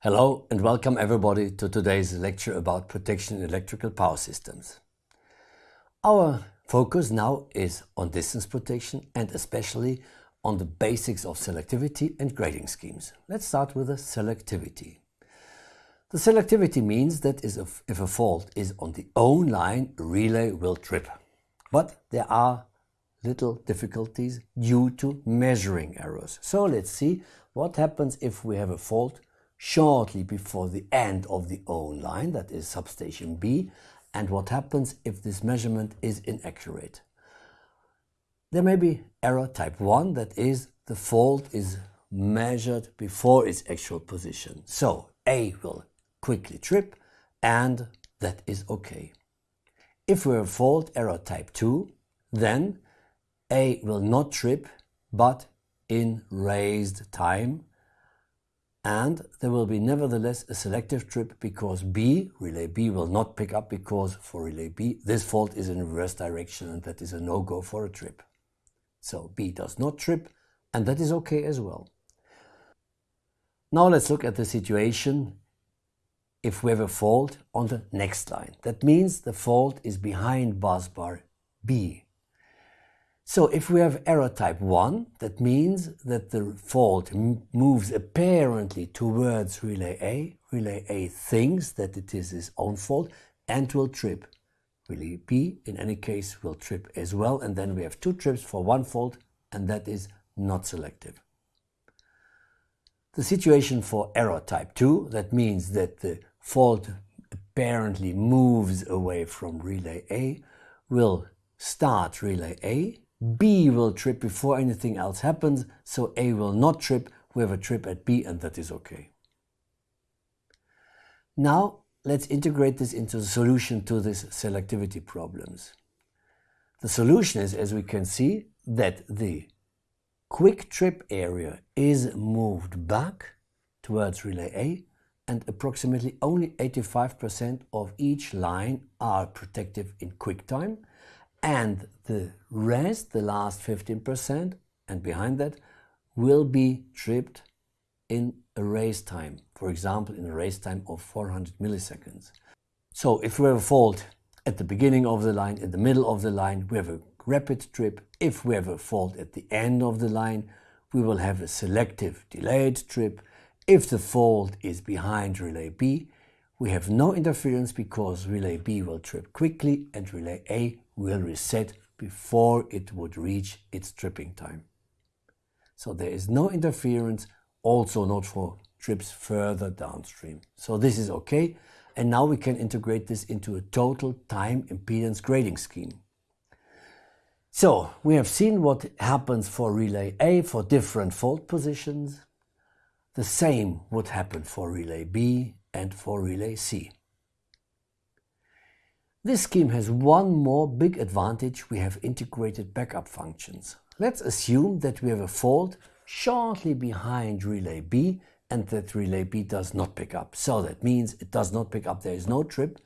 Hello and welcome everybody to today's lecture about protection in electrical power systems. Our focus now is on distance protection and especially on the basics of selectivity and grading schemes. Let's start with the selectivity. The selectivity means that if a fault is on the own line, relay will trip. But there are little difficulties due to measuring errors. So let's see what happens if we have a fault shortly before the end of the own line, that is substation B, and what happens if this measurement is inaccurate. There may be error type 1, that is the fault is measured before its actual position. So A will quickly trip and that is okay. If we have fault error type 2, then A will not trip but in raised time and there will be nevertheless a selective trip because B, relay B, will not pick up because for relay B this fault is in reverse direction and that is a no-go for a trip. So B does not trip and that is okay as well. Now let's look at the situation if we have a fault on the next line. That means the fault is behind bus bar B. So if we have error type 1, that means that the fault moves apparently towards relay A. Relay A thinks that it is its own fault and will trip. Relay B, in any case, will trip as well. And then we have two trips for one fault, and that is not selective. The situation for error type 2, that means that the fault apparently moves away from relay A, will start relay A B will trip before anything else happens, so A will not trip. We have a trip at B and that is okay. Now let's integrate this into the solution to these selectivity problems. The solution is, as we can see, that the quick trip area is moved back towards relay A and approximately only 85% of each line are protective in quick time and the rest, the last 15% and behind that, will be tripped in a race time, for example in a race time of 400 milliseconds. So if we have a fault at the beginning of the line, in the middle of the line, we have a rapid trip. If we have a fault at the end of the line, we will have a selective delayed trip. If the fault is behind relay B, we have no interference because relay B will trip quickly and relay A will reset before it would reach its tripping time. So there is no interference, also not for trips further downstream. So this is okay. And now we can integrate this into a total time impedance grading scheme. So we have seen what happens for relay A for different fault positions. The same would happen for relay B and for relay C. This scheme has one more big advantage, we have integrated backup functions. Let's assume that we have a fault shortly behind relay B and that relay B does not pick up. So that means it does not pick up, there is no trip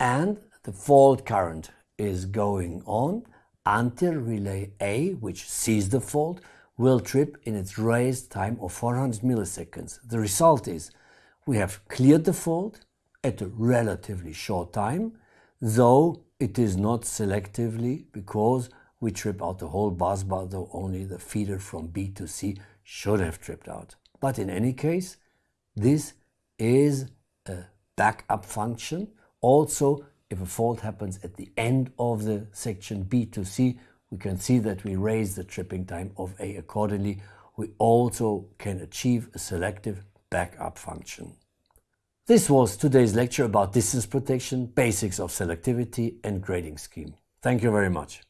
and the fault current is going on until relay A, which sees the fault, will trip in its raised time of 400 milliseconds. The result is we have cleared the fault at a relatively short time, though it is not selectively because we trip out the whole bus bar, though only the feeder from B to C should have tripped out. But in any case, this is a backup function. Also, if a fault happens at the end of the section B to C, we can see that we raise the tripping time of A accordingly. We also can achieve a selective backup function. This was today's lecture about distance protection, basics of selectivity and grading scheme. Thank you very much.